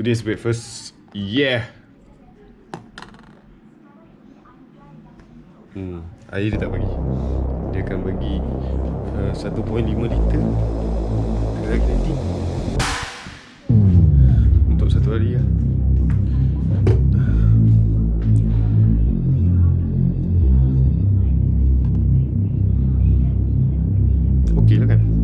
today's breakfast. Yeah. Hmm, air dia tak bagi. Dia akan bagi uh, 1.5 liter. Tergantung nanti. Untuk satu hari lah. Okay lah kan?